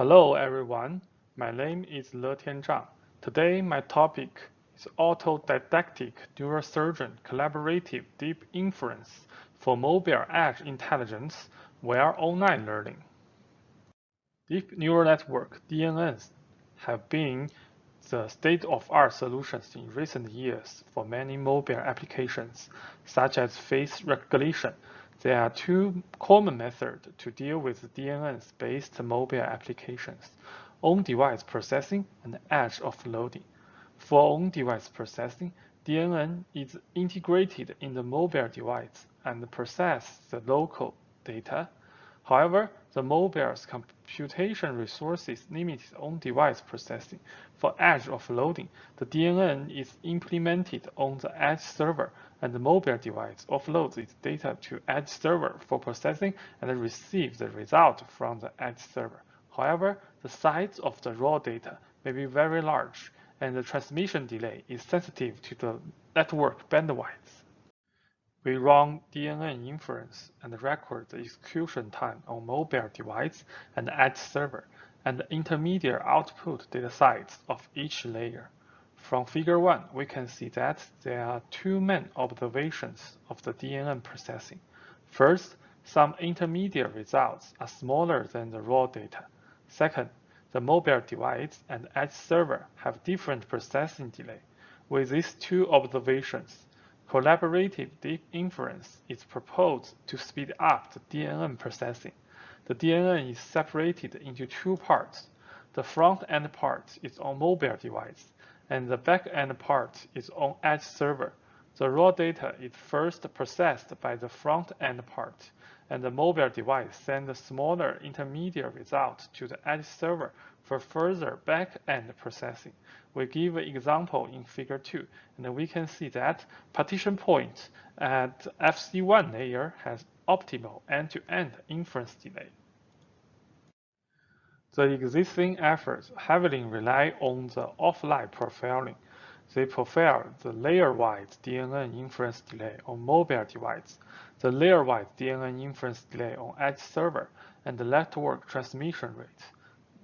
Hello everyone, my name is Letian Zhang. Today my topic is autodidactic neurosurgeon collaborative deep inference for mobile edge intelligence via online learning. Deep neural network DNNs have been the state-of-art solutions in recent years for many mobile applications, such as face recognition, there are two common methods to deal with DNNs-based mobile applications, on-device processing and edge offloading. For on-device processing, DNN is integrated in the mobile device and processes the local data. However, the mobile's computation resources limit on-device processing. For edge offloading, the DNN is implemented on the edge server and the mobile device offloads its data to edge server for processing and receives the result from the edge server. However, the size of the raw data may be very large and the transmission delay is sensitive to the network bandwidth. We run DNN inference and record the execution time on mobile device and edge server and the intermediate output data sites of each layer. From figure 1, we can see that there are two main observations of the DNN processing. First, some intermediate results are smaller than the raw data. Second, the mobile device and edge server have different processing delay. With these two observations, Collaborative deep inference is proposed to speed up the DNN processing. The DNN is separated into two parts. The front-end part is on mobile device, and the back-end part is on edge server. The raw data is first processed by the front-end part, and the mobile device sends a smaller intermediate result to the edge server for further back-end processing. We give an example in figure 2, and we can see that partition point at FC1 layer has optimal end-to-end -end inference delay. The existing efforts heavily rely on the offline profiling. They profile the layer-wise DNN inference delay on mobile device, the layer-wise DNN inference delay on edge server, and the network transmission rate.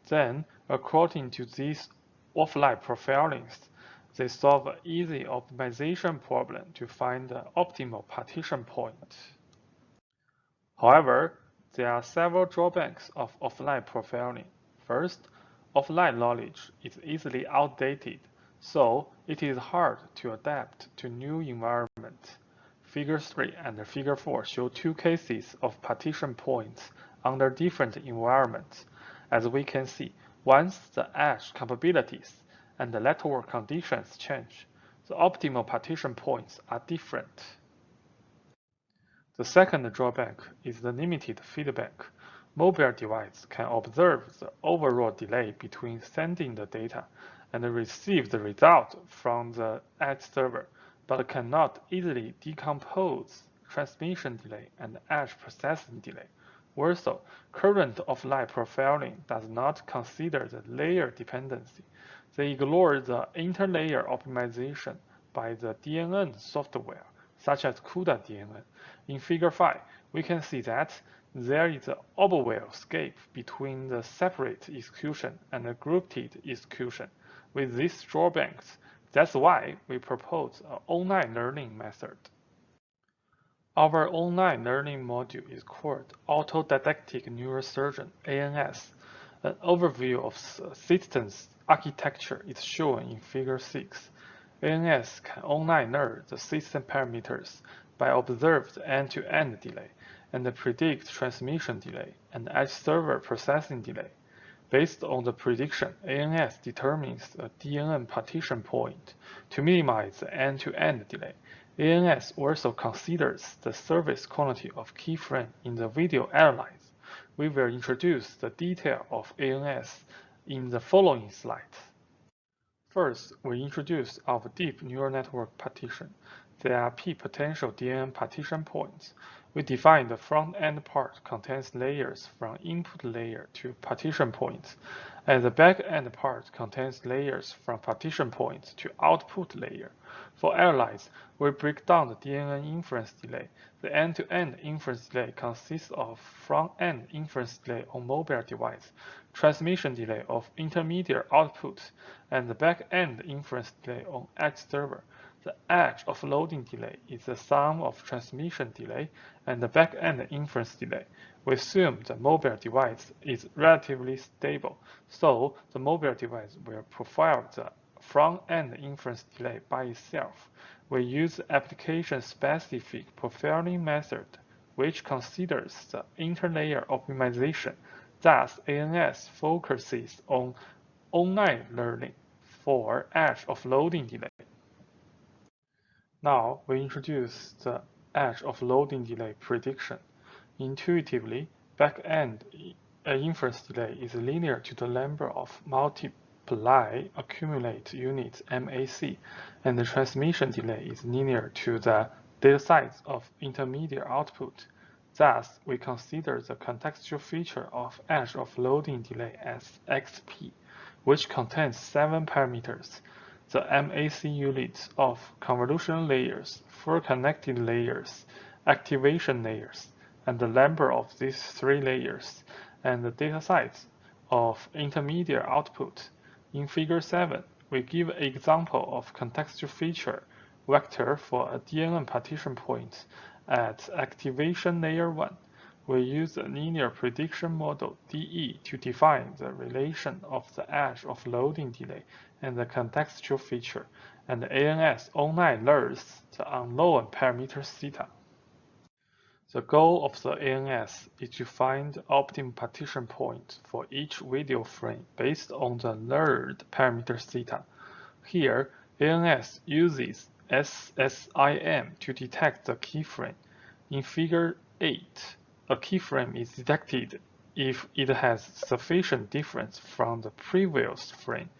Then, according to these offline profilings, they solve an easy optimization problem to find the optimal partition point. However, there are several drawbacks of offline profiling. First, offline knowledge is easily outdated, so it is hard to adapt to new environment. Figure 3 and Figure 4 show two cases of partition points under different environments. As we can see, once the edge capabilities and the network conditions change, the optimal partition points are different. The second drawback is the limited feedback mobile device can observe the overall delay between sending the data and receive the result from the edge server, but cannot easily decompose transmission delay and edge processing delay. Also, current offline profiling does not consider the layer dependency. They ignore the interlayer optimization by the DNN software, such as CUDA DNN. In Figure 5, we can see that there is an overwhelm scape between the separate execution and the grouped execution. With these drawbacks, that's why we propose an online learning method. Our online learning module is called Autodidactic Neurosurgeon ANS. An overview of systems architecture is shown in Figure 6. ANS can online learn the system parameters by observed end-to-end -end delay and predict transmission delay and edge server processing delay. Based on the prediction, ANS determines a DNN partition point to minimize the end-to-end -end delay. ANS also considers the service quality of keyframe in the video analyze. We will introduce the detail of ANS in the following slides. First, we introduce our deep neural network partition. There are p potential DNN partition points. We define the front-end part contains layers from input layer to partition points, and the back-end part contains layers from partition points to output layer. For airlines, we break down the DNN inference delay. The end-to-end -end inference delay consists of front-end inference delay on mobile device, transmission delay of intermediate outputs, and the back-end inference delay on edge server. The edge offloading delay is the sum of transmission delay and the back-end inference delay. We assume the mobile device is relatively stable, so the mobile device will profile the front-end inference delay by itself. We use application-specific profiling method, which considers the interlayer optimization. Thus, ANS focuses on online learning for edge offloading delay. Now we introduce the edge offloading delay prediction. Intuitively, back-end uh, inference delay is linear to the number of multiply accumulate units MAC, and the transmission delay is linear to the data size of intermediate output. Thus, we consider the contextual feature of edge offloading delay as XP, which contains seven parameters. The MAC units of convolution layers, full connected layers, activation layers, and the number of these three layers, and the data size of intermediate output. In figure 7, we give an example of contextual feature vector for a DNN partition point at activation layer 1. We use a linear prediction model DE to define the relation of the edge offloading delay and the contextual feature, and ANS online learns the unknown parameter theta. The goal of the ANS is to find the optimum partition point for each video frame based on the learned parameter theta. Here, ANS uses SSIM to detect the keyframe. In figure 8, a keyframe is detected if it has sufficient difference from the previous frame.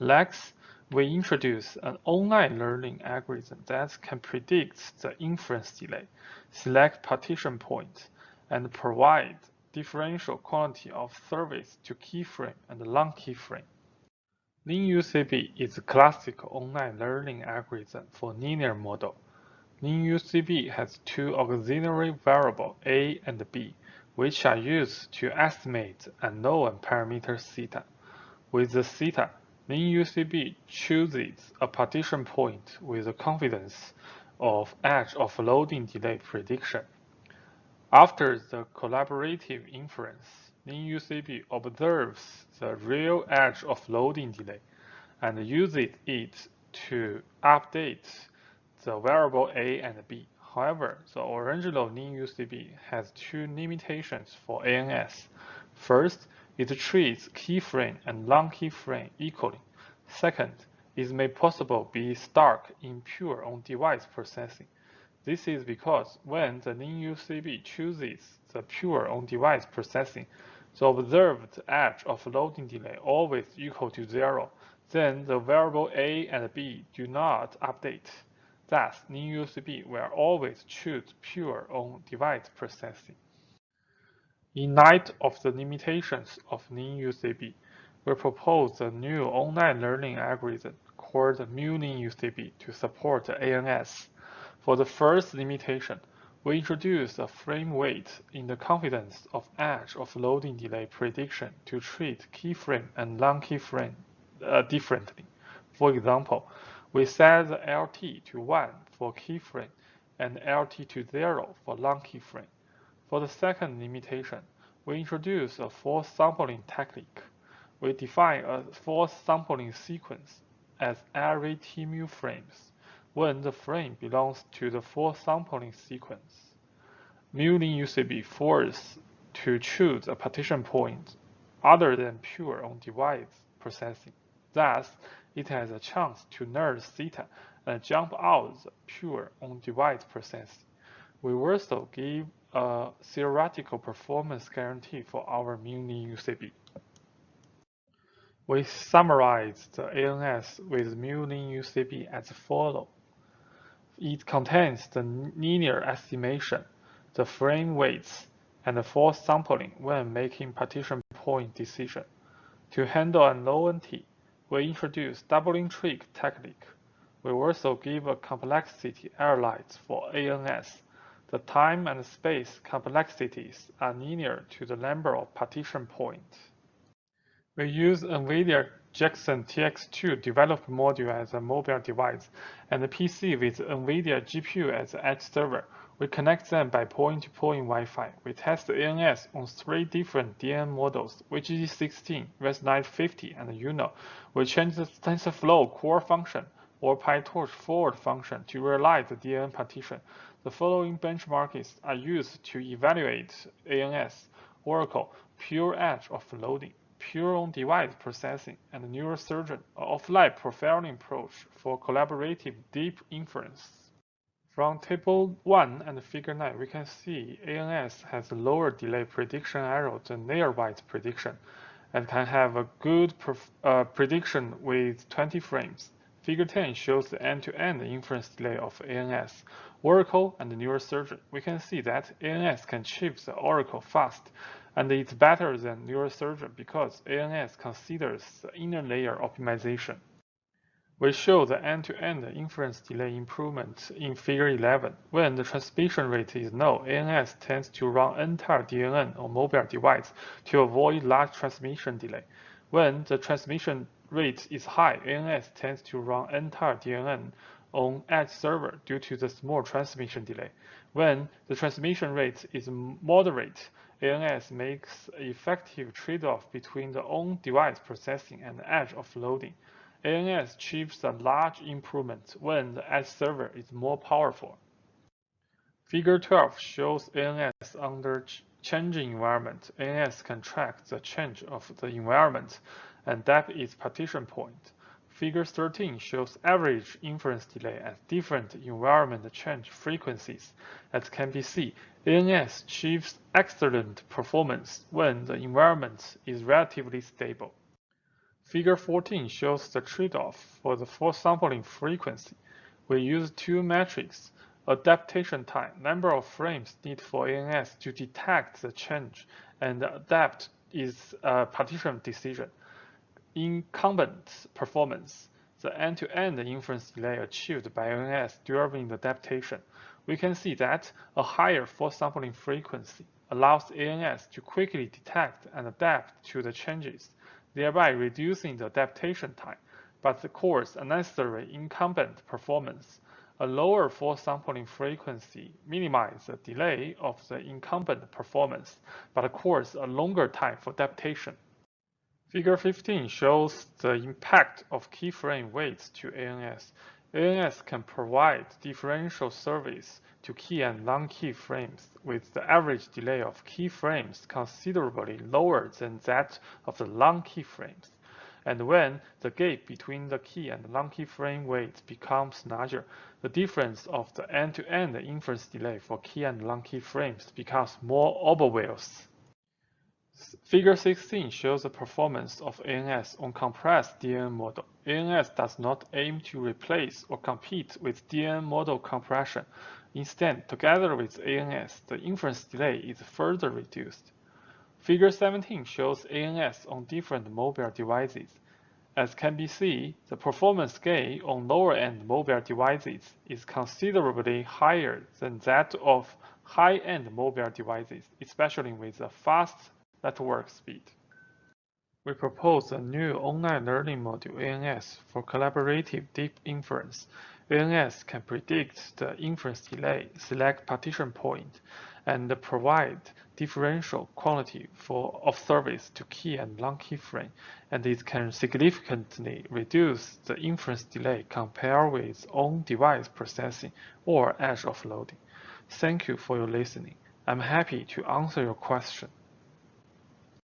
Next, we introduce an online learning algorithm that can predict the inference delay, select partition points, and provide differential quality of service to keyframe and long keyframe. LinUCB is a classic online learning algorithm for linear model. LinUCB has two auxiliary variables A and B, which are used to estimate unknown parameter theta. With the theta, LinUCB chooses a partition point with a confidence of edge offloading delay prediction. After the collaborative inference, LinUCB observes the real edge offloading delay and uses it to update the variable A and B. However, the original LinUCB has two limitations for ANS. First, it treats keyframe and long keyframe equally. Second, it may possible be stuck in pure on-device processing. This is because when the LinUCB chooses the pure on-device processing, the observed edge offloading delay always equal to zero. Then the variable A and B do not update. Thus, LinUCB will always choose pure on-device processing. In light of the limitations of LinUCB, we propose a new online learning algorithm called MuLinUCB to support ANS. For the first limitation, we introduce a frame weight in the confidence of edge offloading delay prediction to treat keyframe and long keyframe uh, differently. For example, we set the LT to 1 for keyframe and LT to 0 for long keyframe. For the second limitation, we introduce a false sampling technique. We define a false sampling sequence as every TMU frames when the frame belongs to the false sampling sequence. MuLinUCB force to choose a partition point other than pure on-device processing. Thus, it has a chance to nerd theta and jump out the pure on-device processing. We also give a theoretical performance guarantee for our MuLinUCB. We summarize the ANS with MuLinUCB as follows. It contains the linear estimation, the frame weights, and the false sampling when making partition point decision. To handle unknownty, we introduce doubling trick technique. We also give a complexity error for ANS. The time and space complexities are linear to the number of partition points. We use NVIDIA Jetson TX2 developed module as a mobile device and a PC with NVIDIA GPU as edge server. We connect them by point-to-point -point Wi-Fi. We test the ANS on three different DNN models, VGG16, ResNet50, and UNO. We change the TensorFlow core function or PyTorch forward function to realize the DNN partition. The following benchmarks are used to evaluate ANS, Oracle, pure edge offloading, pure on-device processing, and neurosurgeon, offline profiling approach for collaborative deep inference. From Table 1 and Figure 9, we can see ANS has a lower delay prediction error than nearby prediction and can have a good uh, prediction with 20 frames. Figure 10 shows the end-to-end -end inference delay of ANS, Oracle, and neurosurgeon. We can see that ANS can achieve the Oracle fast, and it's better than neurosurgeon because ANS considers the inner layer optimization. We show the end-to-end -end inference delay improvement in Figure 11. When the transmission rate is low, ANS tends to run entire DNN on mobile device to avoid large transmission delay. When the transmission rate is high, ANS tends to run entire DNN on edge server due to the small transmission delay. When the transmission rate is moderate, ANS makes effective trade-off between the on-device processing and edge offloading. ANS achieves a large improvement when the edge server is more powerful. Figure 12 shows ANS under changing environment. ANS can track the change of the environment and depth its partition point. Figure 13 shows average inference delay at different environment change frequencies. As can be seen, ANS achieves excellent performance when the environment is relatively stable. Figure 14 shows the trade-off for the full sampling frequency. We use two metrics, adaptation time, number of frames needed for ANS to detect the change, and adapt is a partition decision. Incumbent performance, the end-to-end -end inference delay achieved by ANS during the adaptation, we can see that a higher full sampling frequency allows ANS to quickly detect and adapt to the changes, thereby reducing the adaptation time, but the course unnecessary incumbent performance. A lower force sampling frequency minimizes the delay of the incumbent performance, but course a longer time for adaptation. Figure 15 shows the impact of keyframe weights to ANS. ANS can provide differential service to key and non-key frames with the average delay of key frames considerably lower than that of the non-key frames. And when the gap between the key and non-key frame weights becomes larger, the difference of the end-to-end -end inference delay for key and non-key frames becomes more obvious. Figure 16 shows the performance of ANS on compressed DNN model. ANS does not aim to replace or compete with DNN model compression. Instead, together with ANS, the inference delay is further reduced. Figure 17 shows ANS on different mobile devices. As can be seen, the performance gain on lower-end mobile devices is considerably higher than that of high-end mobile devices, especially with a fast network speed. We propose a new online learning module ANS for collaborative deep inference. ANS can predict the inference delay, select partition point, and provide differential quality for of service to key and non-key frame, and it can significantly reduce the inference delay compared with on-device processing or edge offloading. Thank you for your listening. I'm happy to answer your question.